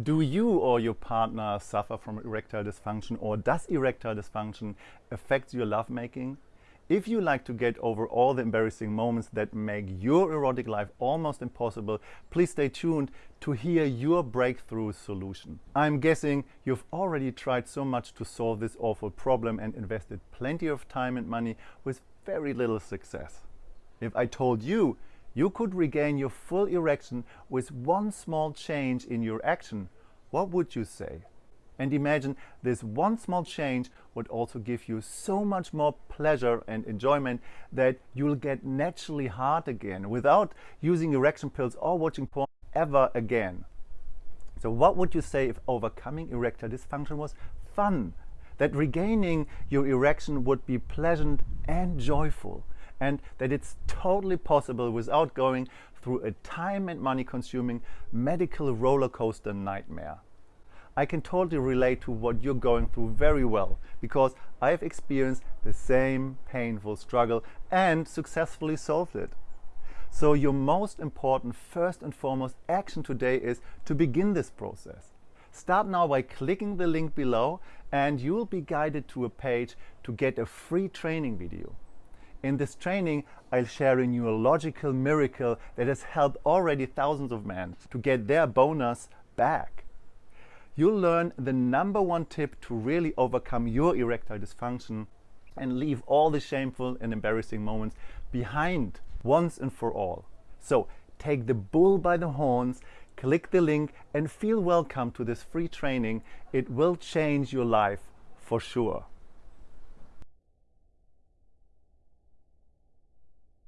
Do you or your partner suffer from erectile dysfunction or does erectile dysfunction affect your lovemaking? If you like to get over all the embarrassing moments that make your erotic life almost impossible, please stay tuned to hear your breakthrough solution. I'm guessing you've already tried so much to solve this awful problem and invested plenty of time and money with very little success. If I told you you could regain your full erection with one small change in your action, what would you say? And imagine this one small change would also give you so much more pleasure and enjoyment that you'll get naturally hard again without using erection pills or watching porn ever again. So what would you say if overcoming erectile dysfunction was fun? That regaining your erection would be pleasant and joyful and that it's totally possible without going through a time and money consuming medical roller coaster nightmare. I can totally relate to what you're going through very well because I've experienced the same painful struggle and successfully solved it. So your most important first and foremost action today is to begin this process. Start now by clicking the link below and you'll be guided to a page to get a free training video. In this training, I'll share a neurological miracle that has helped already thousands of men to get their bonus back. You'll learn the number one tip to really overcome your erectile dysfunction and leave all the shameful and embarrassing moments behind once and for all. So take the bull by the horns, click the link and feel welcome to this free training. It will change your life for sure.